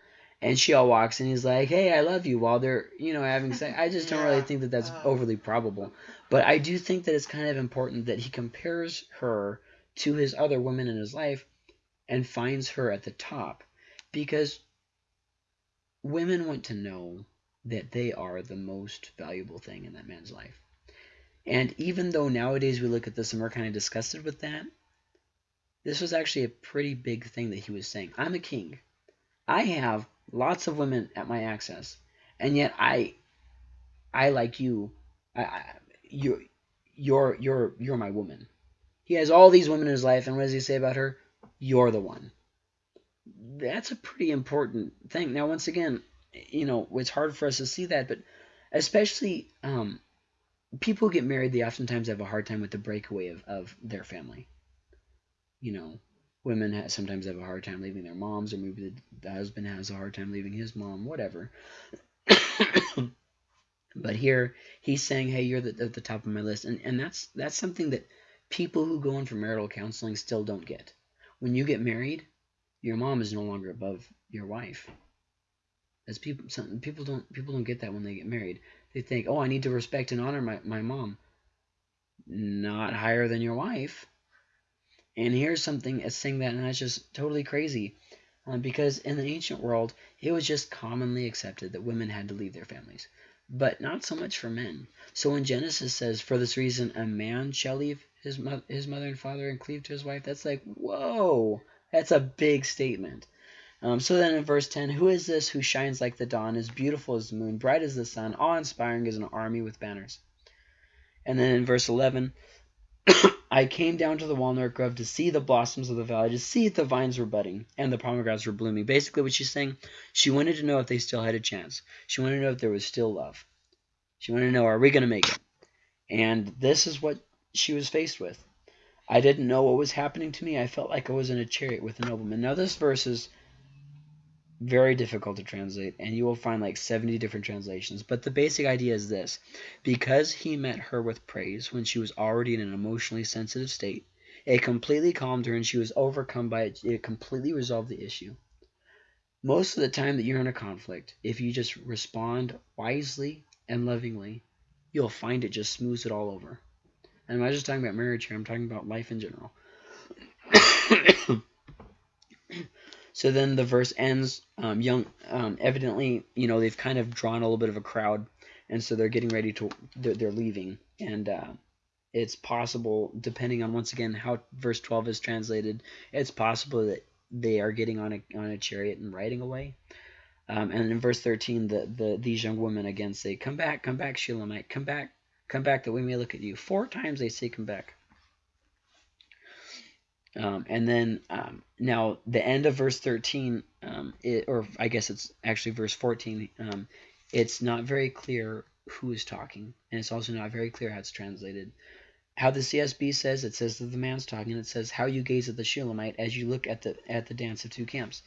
and she all walks and he's like, "Hey, I love you," while they're you know having sex. I just don't really think that that's overly probable, but I do think that it's kind of important that he compares her to his other women in his life and finds her at the top because women want to know that they are the most valuable thing in that man's life. And even though nowadays we look at this and we're kind of disgusted with that, this was actually a pretty big thing that he was saying. I'm a king. I have lots of women at my access. and yet I, I like you. I, I you, you're you're you're my woman. He has all these women in his life, and what does he say about her? You're the one. That's a pretty important thing. Now, once again, you know, it's hard for us to see that, but especially um, people who get married, they oftentimes have a hard time with the breakaway of, of their family. You know, women have, sometimes have a hard time leaving their moms, or maybe the, the husband has a hard time leaving his mom, whatever. but here he's saying, "Hey, you're the, at the top of my list," and and that's that's something that people who go in for marital counseling still don't get. When you get married, your mom is no longer above your wife. As people, some people don't people don't get that when they get married. They think, oh, I need to respect and honor my, my mom. Not higher than your wife. And here's something as saying that, that's just totally crazy. Um, because in the ancient world, it was just commonly accepted that women had to leave their families, but not so much for men. So when Genesis says, for this reason, a man shall leave his, mo his mother and father and cleave to his wife, that's like, whoa, that's a big statement. Um, so then in verse 10, who is this who shines like the dawn, as beautiful as the moon, bright as the sun, awe-inspiring as an army with banners? And then in verse 11, I came down to the walnut grove to see the blossoms of the valley, to see if the vines were budding and the pomegranates were blooming. Basically, what she's saying, she wanted to know if they still had a chance. She wanted to know if there was still love. She wanted to know, are we going to make it? And this is what she was faced with. I didn't know what was happening to me. I felt like I was in a chariot with a nobleman. Now, this verse is very difficult to translate, and you will find like 70 different translations. But the basic idea is this because he met her with praise when she was already in an emotionally sensitive state, it completely calmed her and she was overcome by it. It completely resolved the issue. Most of the time that you're in a conflict, if you just respond wisely and lovingly, you'll find it just smooths it all over. And I'm not just talking about marriage here, I'm talking about life in general. So then the verse ends. Um, young, um, evidently, you know, they've kind of drawn a little bit of a crowd, and so they're getting ready to. They're, they're leaving, and uh, it's possible, depending on once again how verse twelve is translated, it's possible that they are getting on a on a chariot and riding away. Um, and in verse 13, the, the these young women again say, Come back, come back, Shulamite, come back, come back, that we may look at you. Four times they say, Come back. Um, and then um, now the end of verse 13, um, it, or I guess it's actually verse 14, um, it's not very clear who is talking, and it's also not very clear how it's translated. How the CSB says, it says that the man's talking, it says how you gaze at the Shulamite as you look at the at the dance of two camps.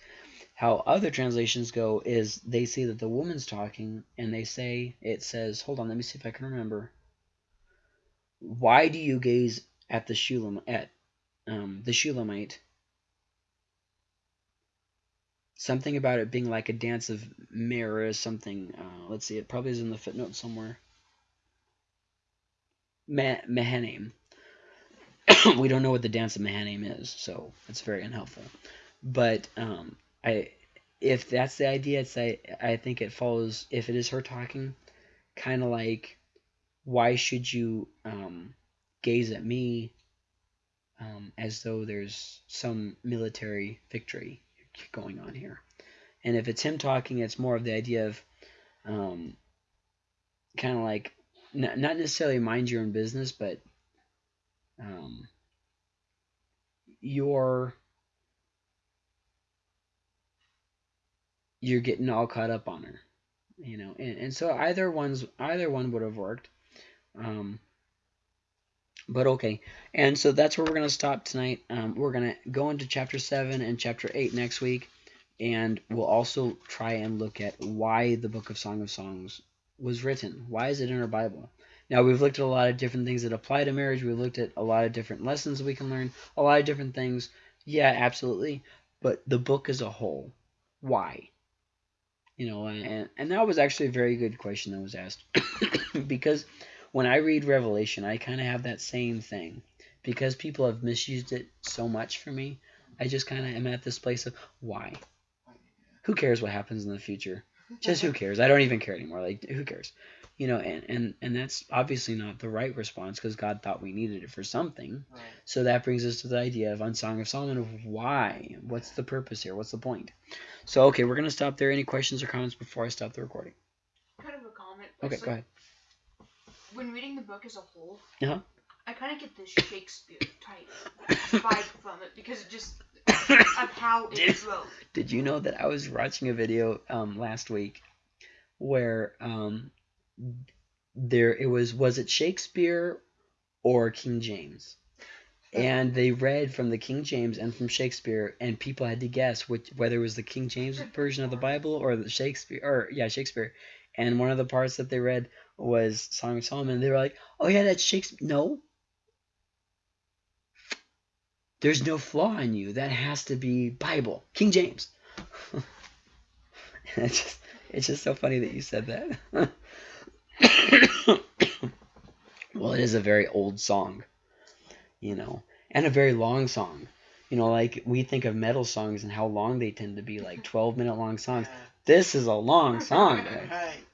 How other translations go is they say that the woman's talking, and they say, it says, hold on, let me see if I can remember. Why do you gaze at the Shulam at um, the Shulamite. Something about it being like a dance of mirrors, something. Uh, let's see, it probably is in the footnote somewhere. Mahanaim. we don't know what the dance of Mahanaim is, so it's very unhelpful. But um, I, if that's the idea, it's I, I think it follows. If it is her talking, kind of like, why should you um, gaze at me um, as though there's some military victory going on here. And if it's him talking, it's more of the idea of um, kind of like not necessarily mind your own business, but um, you're you're getting all caught up on her, you know. And, and so either one's either one would have worked. Um, but okay, and so that's where we're going to stop tonight. Um, we're going to go into chapter 7 and chapter 8 next week, and we'll also try and look at why the book of Song of Songs was written. Why is it in our Bible? Now, we've looked at a lot of different things that apply to marriage. We've looked at a lot of different lessons we can learn, a lot of different things. Yeah, absolutely. But the book as a whole, why? You know, and, and that was actually a very good question that was asked. because when I read Revelation, I kind of have that same thing. Because people have misused it so much for me, I just kind of am at this place of why? Who cares what happens in the future? Just who cares? I don't even care anymore. Like, who cares? You know, and, and, and that's obviously not the right response because God thought we needed it for something. Right. So that brings us to the idea of Unsong of Solomon of why? What's the purpose here? What's the point? So, okay, we're going to stop there. Any questions or comments before I stop the recording? Okay, It's go ahead. When reading the book as a whole, Uh-huh. I kind of get this Shakespeare type vibe from it because it just of how it Did- wrote. Did you know that I was watching a video um, last week where um, there it was was it Shakespeare or King James? And they read from the King James and from Shakespeare, and people had to guess which whether it was the King James version of the Bible or the Shakespeare or yeah Shakespeare. And one of the parts that they read was Song of Solomon. They were like, "Oh yeah, that's Shakespeare." No, there's no flaw in you. That has to be Bible, King James. it's just it's just so funny that you said that. well, it is a very old song, you know, and a very long song. You know, like we think of metal songs and how long they tend to be, like twelve minute long songs. This is a long song. Right.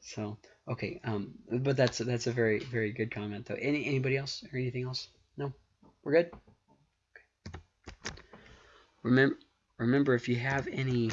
So okay, um, but that's that's a very very good comment though. Any anybody else or anything else? No, we're good. Okay. Remember remember if you have any